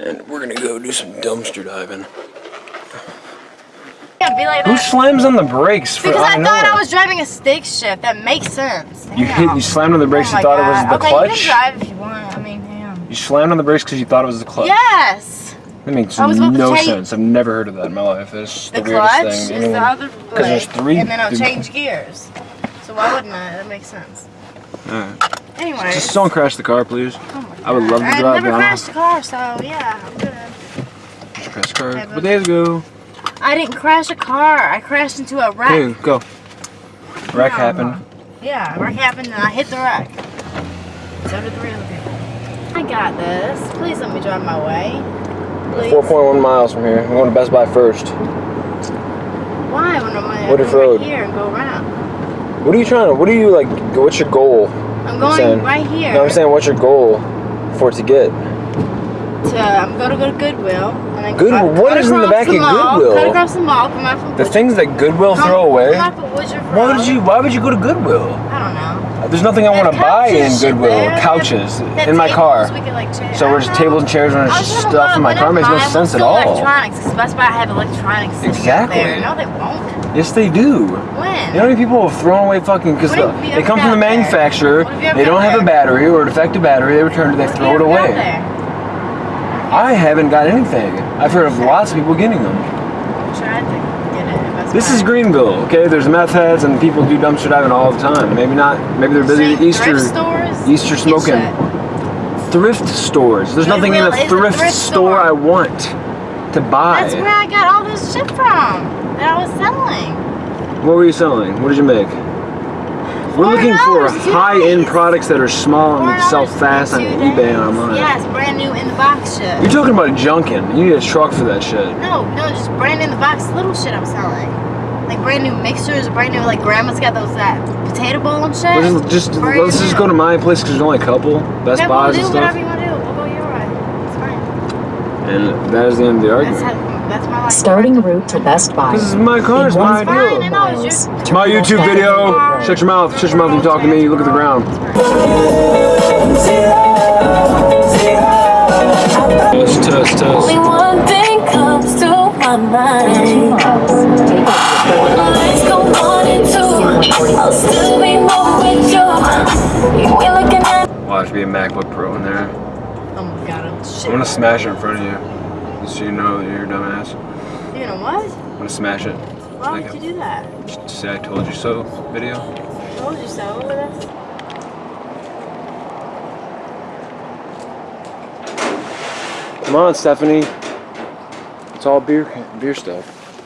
And we're gonna go do some dumpster diving. Yeah, be like Who that. slams on the brakes for Because I don't thought know. I was driving a stick shift. That makes sense. You hit, you slammed on the brakes, Oh you my thought it was the okay, clutch? you can drive if you want. I mean, damn. You slammed on the brakes because you thought it was the clutch. Yes. That makes I was no sense. I've never heard of that in my life. It's The, the, weirdest clutch thing. is the other leg, there's three- and then I'll change gears. So why wouldn't I? That makes sense. Alright. Anyways. Just don't crash the car, please. oh my I would love to drive. I drive never down. crashed a car, so yeah, I'm good. Just crash car. Okay, A couple but- days ago. I didn't crash a car. I crashed into a wreck. Hey, go. Wreck No. happened. Yeah, wreck happened and I hit the wreck. So did three other people. I got this. Please let me drive my way. 4.1 miles from here. I'm going to Best Buy first. Why? When I'm gonna go right Road. here and go around. What are you trying to, what are you like, what's your goal? I'm going saying- right here. No, I'm saying what's your goal for it to get? to, I'm gonna go to Goodwill and then Goodwill? cut- What cut is in the back of mall, Goodwill? Cut across the mall. The Woodruff- things that Goodwill come- throw away? Why would you, why would you go to Goodwill? I don't know. Uh, there's nothing I want to buy in Goodwill. there. Couches in my car. We could, like, So we're just tables and chairs and I was just gonna stuff in my car makes no sense at all. Electronics. Best Buy have electronics. Exactly. There. No, they won't. Yes, they do. You know how many people have thrown away fucking because you they come from the manufacturer, What have you ever they don't have a battery or a defective battery, they return it, they throw it You ever got away. I haven't got anything. I've heard of lots of people getting them. Get it This is Greenville, okay? There's meth heads and people do dumpster diving all the time. Maybe not, maybe they're busy Saying Easter, thrift stores? Easter smoking. thrift stores. There's nothing in a is a thrift, thrift store store. I want to buy. That's where I got all this shit from that I was selling. What were you selling? What did you make? We're looking for $4 two high-end products that are small and that sell fast on eBay days. and online. Yes, brand new in the box shit. You're talking about junking. You need a truck for that shit. No, no, just brand in the box little shit I'm selling. Like brand new mixers, brand new like grandma's got those that potato bowl and shit. Let's just, just let's just go to my place because there's only a couple Best Okay, Buys we'll and do whatever stuff. you want to do. We'll go your way. It's fine. And that is the end of the argument. How, that's my life. Starting route to Best Buy. This is my car. It's my one Fine, I idea. know. It's my YouTube video. Shut your mouth. Shut your mouth and talk to me. You Look at the ground. Test, test, test. Only one thing comes to my mind. When the lights go on and two, I'll still be more with you. You ain't looking at Watch be a MacBook Pro in there. Oh my god, I'm shit. I'm gonna smash it in front of you. Just so you know that you're a dumbass. You know what? I'm gonna smash it. Why Like would you do that? Just say I told you so video. Told you so. That's Come on, Stephanie. It's all beer beer stuff.